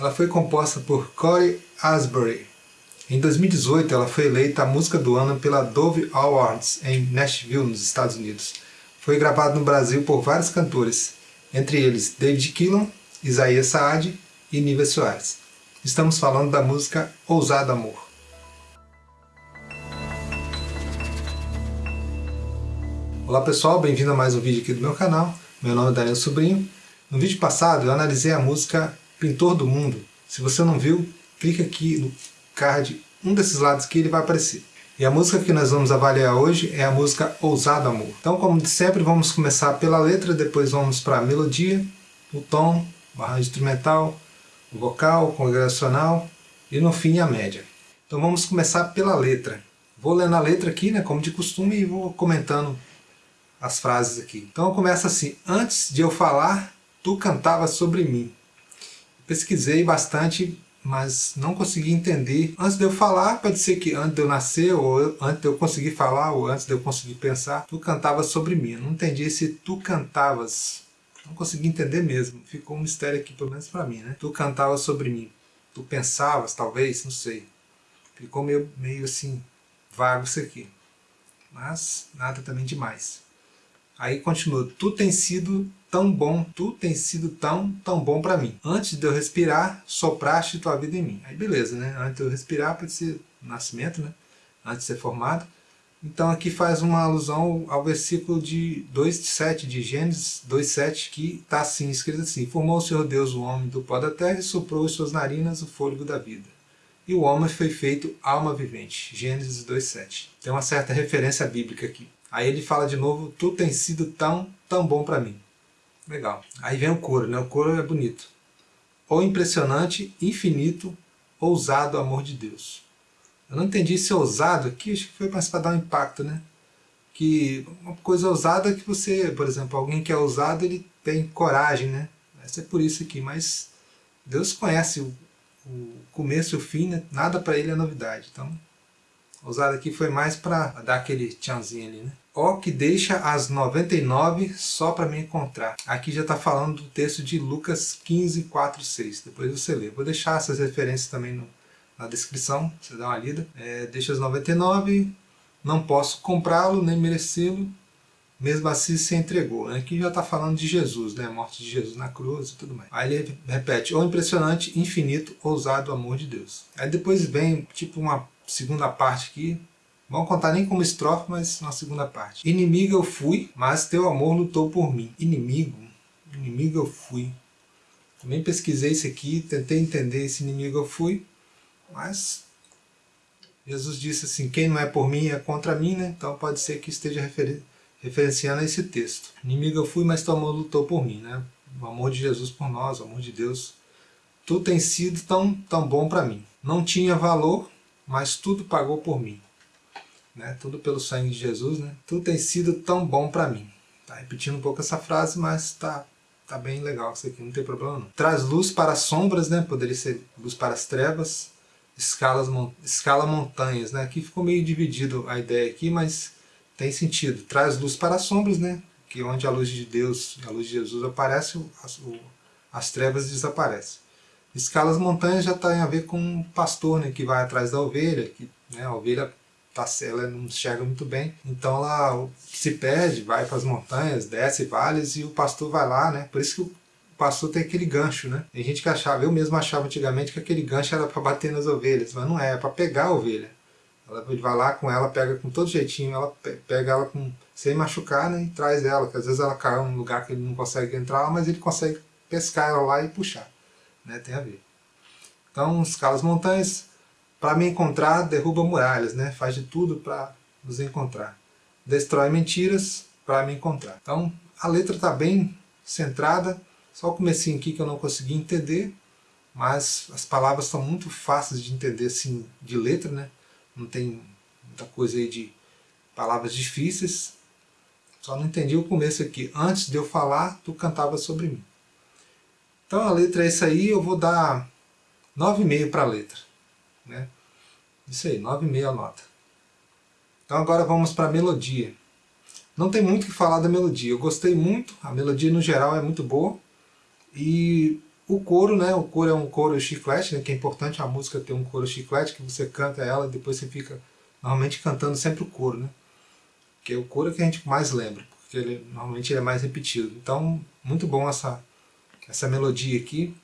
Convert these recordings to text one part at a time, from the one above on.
Ela foi composta por Corey Asbury. Em 2018, ela foi eleita a música do ano pela Dove Awards em Nashville, nos Estados Unidos. Foi gravada no Brasil por vários cantores, entre eles David Killan, Isaías Saad e Nívia Soares. Estamos falando da música Ousado Amor. Olá pessoal, bem-vindo a mais um vídeo aqui do meu canal. Meu nome é Daniel Sobrinho. No vídeo passado eu analisei a música Pintor do Mundo. Se você não viu, clica aqui no card, um desses lados aqui ele vai aparecer. E a música que nós vamos avaliar hoje é a música Ousado Amor. Então, como de sempre, vamos começar pela letra, depois vamos para a melodia, o tom, o arranjo instrumental, o vocal, o congregacional e no fim a média. Então vamos começar pela letra. Vou lendo a letra aqui, né, como de costume, e vou comentando as frases aqui. Então começa assim, antes de eu falar, tu cantavas sobre mim. Pesquisei bastante, mas não consegui entender. Antes de eu falar, pode ser que antes de eu nascer, ou antes de eu conseguir falar, ou antes de eu conseguir pensar, tu cantavas sobre mim. Eu não entendi se tu cantavas não consegui entender mesmo. Ficou um mistério aqui, pelo menos para mim, né? Tu cantavas sobre mim. Tu pensavas, talvez, não sei. Ficou meio, meio assim, vago isso aqui. Mas nada também demais. Aí continua. Tu tens sido tão bom, tu tens sido tão, tão bom para mim. Antes de eu respirar, sopraste tua vida em mim. Aí beleza, né? Antes de eu respirar, pode ser nascimento, né? Antes de ser formado. Então aqui faz uma alusão ao versículo de 2,7 de Gênesis 2,7 que está assim, escrito assim Formou o Senhor Deus o homem do pó da terra e soprou em suas narinas o fôlego da vida. E o homem foi feito alma vivente. Gênesis 2,7. Tem uma certa referência bíblica aqui. Aí ele fala de novo, tu tens sido tão, tão bom para mim. Legal. Aí vem o coro, né? O coro é bonito. O impressionante, infinito, ousado amor de Deus. Eu não entendi esse ousado aqui, acho que foi mais para dar um impacto, né? Que uma coisa ousada é que você, por exemplo, alguém que é ousado, ele tem coragem, né? Essa é por isso aqui, mas Deus conhece o, o começo e o fim, né? nada para ele é novidade. Então, ousado aqui foi mais para dar aquele tchanzinho ali, né? Ó que deixa as 99 só para me encontrar. Aqui já está falando do texto de Lucas 15, 4, 6. Depois você lê. Vou deixar essas referências também no, na descrição, você dá uma lida. É, deixa as 99, não posso comprá-lo nem merecê-lo, mesmo assim se entregou. Aqui já está falando de Jesus, né? morte de Jesus na cruz e tudo mais. Aí ele repete, o impressionante, infinito, ousado amor de Deus. Aí depois vem tipo uma segunda parte aqui, Vamos contar nem como estrofe, mas uma segunda parte. Inimigo eu fui, mas teu amor lutou por mim. Inimigo, inimigo eu fui. Também pesquisei isso aqui, tentei entender esse inimigo eu fui. Mas Jesus disse assim, quem não é por mim é contra mim, né? Então pode ser que esteja refer referenciando esse texto. Inimigo eu fui, mas teu amor lutou por mim, né? O amor de Jesus por nós, o amor de Deus. Tu tens sido tão, tão bom para mim. Não tinha valor, mas tudo pagou por mim. Né? Tudo pelo sangue de Jesus, né? Tu tens sido tão bom para mim. Tá repetindo um pouco essa frase, mas tá tá bem legal isso aqui, não tem problema não. Traz luz para as sombras, né? Poderia ser luz para as trevas escalas, escala montanhas, né? Aqui ficou meio dividido a ideia aqui, mas tem sentido. Traz luz para as sombras, né? Que onde a luz de Deus, a luz de Jesus aparece, as, as trevas desaparecem. Escalas montanhas já tem a ver com o pastor, né? Que vai atrás da ovelha, que né, a ovelha tá, ela não enxerga muito bem, então ela se perde, vai para as montanhas, desce vales e o pastor vai lá, né? Por isso que o pastor tem aquele gancho, né? Tem gente que achava, eu mesmo achava antigamente que aquele gancho era para bater nas ovelhas, mas não é, é para pegar a ovelha. Ela vai lá com ela, pega com todo jeitinho, ela pega ela com, sem machucar né, e traz ela, que às vezes ela cai num lugar que ele não consegue entrar, mas ele consegue pescar ela lá e puxar. Né, tem a ver. Então, escala as montanhas, para me encontrar, derruba muralhas, né, faz de tudo para nos encontrar. Destrói mentiras para me encontrar. Então, a letra está bem centrada, só o comecinho aqui que eu não consegui entender, mas as palavras são muito fáceis de entender assim de letra, né? Não tem muita coisa aí de palavras difíceis. Só não entendi o começo aqui. Antes de eu falar, tu cantava sobre mim. Então a letra é isso aí, eu vou dar 9,5 para a letra. Né? Isso aí, 9,5 a nota. Então agora vamos para a melodia. Não tem muito o que falar da melodia. Eu gostei muito, a melodia no geral é muito boa. E o coro, né? O coro é um coro chiclete, né? Que é importante a música ter um coro chiclete, que você canta ela e depois você fica normalmente cantando sempre o coro, né? Que é o coro que a gente mais lembra, porque ele, normalmente ele é mais repetido. Então, muito bom essa, essa melodia aqui.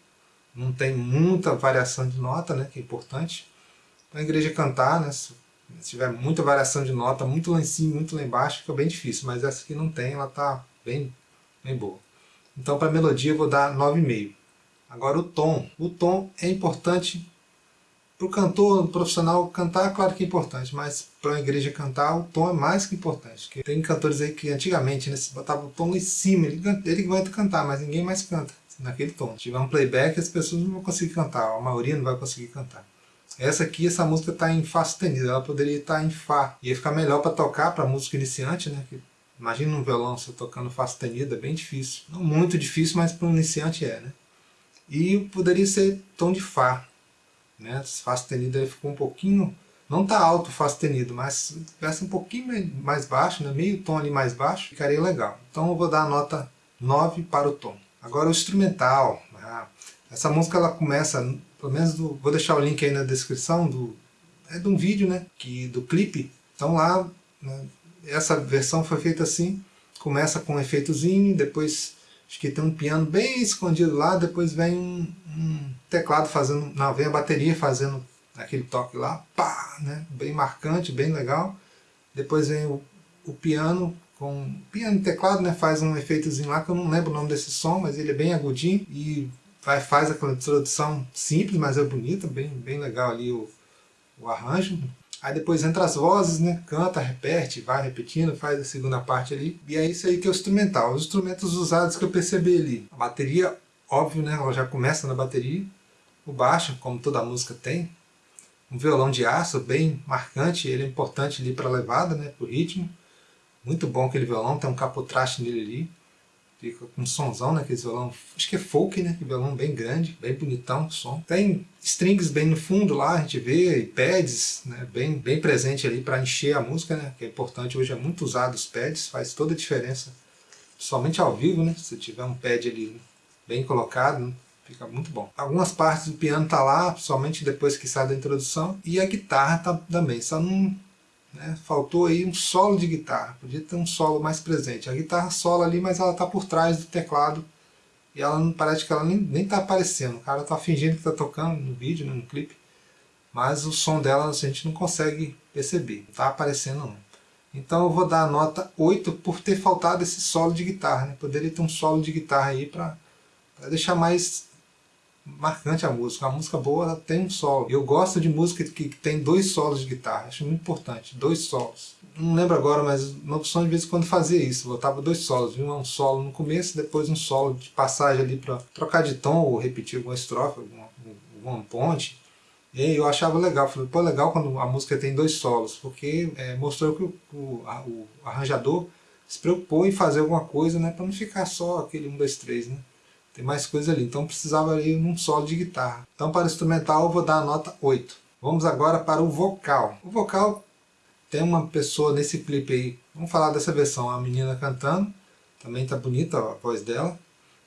Não tem muita variação de nota, né? Que é importante. Para a igreja cantar, né? Se tiver muita variação de nota, muito lá em cima, muito lá embaixo, fica bem difícil. Mas essa aqui não tem, ela tá bem, bem boa. Então, para a melodia, eu vou dar 9,5. Agora, o tom. O tom é importante para o cantor profissional cantar, claro que é importante, mas para a igreja cantar, o tom é mais que importante. Tem cantores aí que antigamente né, se botava o tom em cima, ele, ele vai cantar, mas ninguém mais canta naquele tom. Se tiver um playback, as pessoas não vão conseguir cantar, a maioria não vai conseguir cantar. Essa aqui, essa música está em Fá sustenido, ela poderia estar tá em Fá. Ia ficar melhor para tocar para música iniciante, né? Imagina um violão você tocando Fá sustenido, é bem difícil. Não muito difícil, mas para um iniciante é, né? E poderia ser tom de Fá. Né? Fá sustenido ele ficou um pouquinho, não está alto Fá sustenido, mas se tivesse um pouquinho mais baixo, né? meio tom ali mais baixo, ficaria legal. Então eu vou dar a nota 9 para o tom. Agora o instrumental. Ah, essa música ela começa, pelo menos do, vou deixar o link aí na descrição do é de um vídeo, né, que do clipe. Então lá né, essa versão foi feita assim, começa com um efeitozinho, depois acho que tem um piano bem escondido lá, depois vem um, um teclado fazendo, não, vem a bateria fazendo aquele toque lá, pá, né, bem marcante, bem legal. Depois vem o, o piano com piano e teclado, né, faz um efeitozinho lá que eu não lembro o nome desse som, mas ele é bem agudinho e vai, faz aquela introdução simples, mas é bonita, bem, bem legal ali o, o arranjo. Aí depois entra as vozes, né? Canta, repete, vai repetindo, faz a segunda parte ali. E é isso aí que é o instrumental. Os instrumentos usados que eu percebi ali. A bateria, óbvio, né? Ela já começa na bateria. O baixo, como toda música tem. Um violão de aço bem marcante, ele é importante ali para a levada, né? Para o ritmo. Muito bom aquele violão, tem um capotraste nele ali. Fica com um somzão, né? Aquele violão, acho que é folk, né? Aquele violão bem grande, bem bonitão o som. Tem strings bem no fundo lá, a gente vê, e pads, né? Bem, bem presente ali para encher a música, né? Que é importante, hoje é muito usado os pads, faz toda a diferença. Somente ao vivo, né? Se tiver um pad ali bem colocado, né? fica muito bom. Algumas partes do piano tá lá, somente depois que sai da introdução, e a guitarra tá também, só não né? Faltou aí um solo de guitarra, podia ter um solo mais presente. A guitarra sola ali, mas ela está por trás do teclado e ela não parece que ela nem está aparecendo. O cara está fingindo que está tocando no vídeo, né, no clipe, mas o som dela a gente não consegue perceber, não está aparecendo não. Então eu vou dar a nota 8 por ter faltado esse solo de guitarra. Né? Poderia ter um solo de guitarra aí para deixar mais marcante a música. A música boa tem um solo. Eu gosto de música que, tem dois solos de guitarra, acho muito importante, dois solos. Não lembro agora, mas na opção de vez em quando fazia isso, botava dois solos, um solo no começo, depois um solo de passagem ali para trocar de tom ou repetir alguma estrofe, alguma, alguma ponte. E eu achava legal, falei, pô, legal quando a música tem dois solos, porque é, mostrou que o, o, a, o arranjador se preocupou em fazer alguma coisa, né, para não ficar só aquele 1, 2, 3, né tem mais coisa ali, então precisava ali um solo de guitarra. Então para o instrumental eu vou dar a nota 8. Vamos agora para o vocal. O vocal tem uma pessoa nesse clipe aí, vamos falar dessa versão, a menina cantando, também está bonita a voz dela,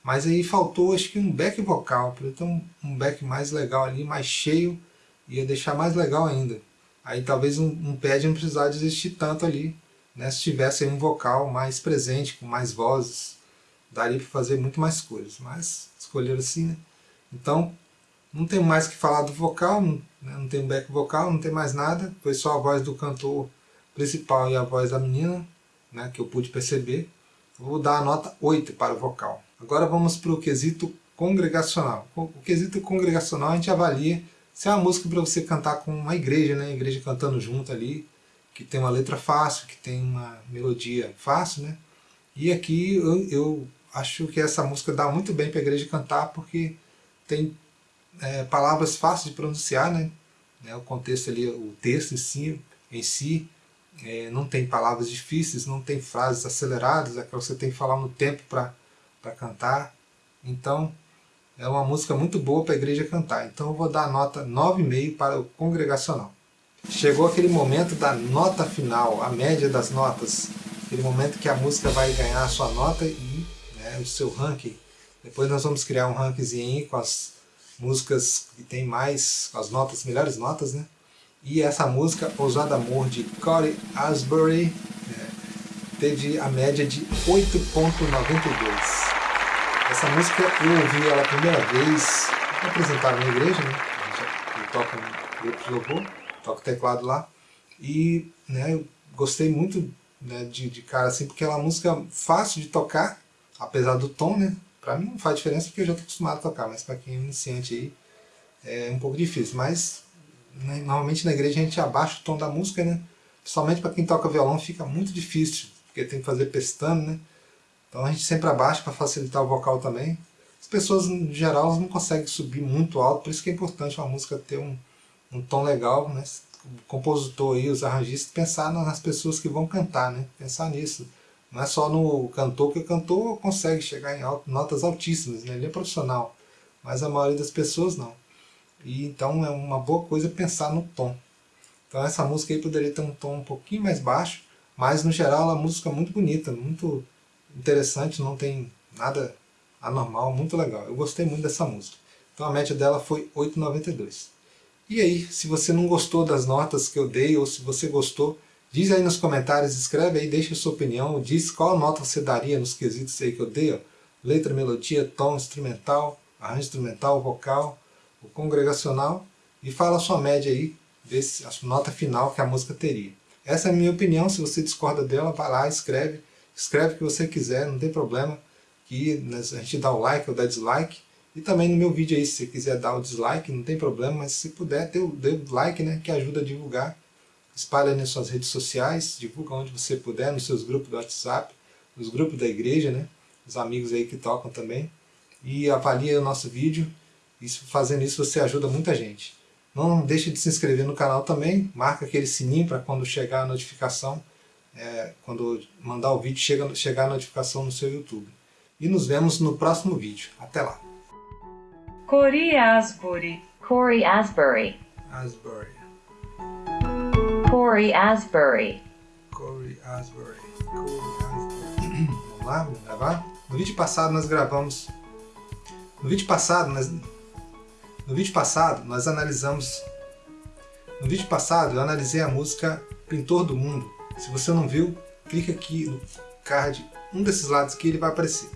mas aí faltou acho que um back vocal, para ter um, um back mais legal ali, mais cheio, ia deixar mais legal ainda. Aí talvez um, um pad não precisasse existir tanto ali, né, se tivesse um vocal mais presente, com mais vozes, daria para fazer muito mais coisas, mas escolheram assim, né? Então, não tem mais que falar do vocal, né? não tem back vocal, não tem mais nada, foi só a voz do cantor principal e a voz da menina, né, que eu pude perceber. Vou dar a nota 8 para o vocal. Agora vamos para o quesito congregacional. O quesito congregacional a gente avalia se é uma música para você cantar com uma igreja, né? Igreja cantando junto ali, que tem uma letra fácil, que tem uma melodia fácil, né? E aqui eu, eu acho que essa música dá muito bem para a igreja cantar, porque tem é, palavras fáceis de pronunciar, né? É, o contexto ali, o texto em si, em si é, não tem palavras difíceis, não tem frases aceleradas, é que você tem que falar no tempo para cantar. Então, é uma música muito boa para a igreja cantar. Então eu vou dar a nota 9,5 para o congregacional. Chegou aquele momento da nota final, a média das notas. Aquele momento que a música vai ganhar a sua nota e o seu ranking Depois nós vamos criar um rankzinho com as músicas que tem mais, com as notas, melhores notas, né? E essa música, Ousado Amor, de Corey Asbury, é, teve a média de 8.92. Essa música eu ouvi ela a primeira vez, apresentaram na igreja, né? Eu toco um grupo de louvor, toco teclado lá, e né, eu gostei muito né, de, de cara assim, porque é uma música fácil de tocar, apesar do tom, né? Pra mim não faz diferença porque eu já estou acostumado a tocar, mas para quem é iniciante aí é um pouco difícil. Mas né, normalmente na igreja a gente abaixa o tom da música, né? Principalmente para quem toca violão fica muito difícil, porque tem que fazer pestando, né? Então a gente sempre abaixa para facilitar o vocal também. As pessoas, em geral, não conseguem subir muito alto, por isso que é importante uma música ter um, um tom legal, né? O compositor e os arranjistas pensar nas pessoas que vão cantar, né? Pensar nisso. Não é só no cantor, que o cantor consegue chegar em notas altíssimas, né? ele é profissional, mas a maioria das pessoas não. E então é uma boa coisa pensar no tom. Então essa música aí poderia ter um tom um pouquinho mais baixo, mas no geral a música é muito bonita, muito interessante, não tem nada anormal, muito legal. Eu gostei muito dessa música. Então a média dela foi 8,92. E aí, se você não gostou das notas que eu dei, ou se você gostou, Diz aí nos comentários, escreve aí, deixa a sua opinião, diz qual nota você daria nos quesitos aí que eu dei, ó. letra, melodia, tom, instrumental, arranjo instrumental, vocal, o congregacional, e fala a sua média aí, desse, a nota final que a música teria. Essa é a minha opinião, se você discorda dela, vai lá, escreve, escreve o que você quiser, não tem problema, que né, a gente dá o like ou dá dislike, e também no meu vídeo aí, se você quiser dar o dislike, não tem problema, mas se puder, dê o like, né, que ajuda a divulgar, espalha nas suas redes sociais, divulga onde você puder, nos seus grupos do WhatsApp, nos grupos da igreja, né? Os amigos aí que tocam também. E avalie o nosso vídeo. Isso, fazendo isso você ajuda muita gente. Não deixe de se inscrever no canal também, marca aquele sininho para quando chegar a notificação, é, quando mandar o vídeo, chega, chegar a notificação no seu YouTube. E nos vemos no próximo vídeo. Até lá! Corey Asbury. Corey Asbury. Asbury. Corey Asbury. Corey Asbury. Corey Asbury. Vamos lá, vamos gravar? No vídeo passado nós gravamos... No vídeo passado nós... No vídeo passado nós analisamos... No vídeo passado eu analisei a música Pintor do Mundo. Se você não viu, clica aqui no card, um desses lados aqui ele vai aparecer.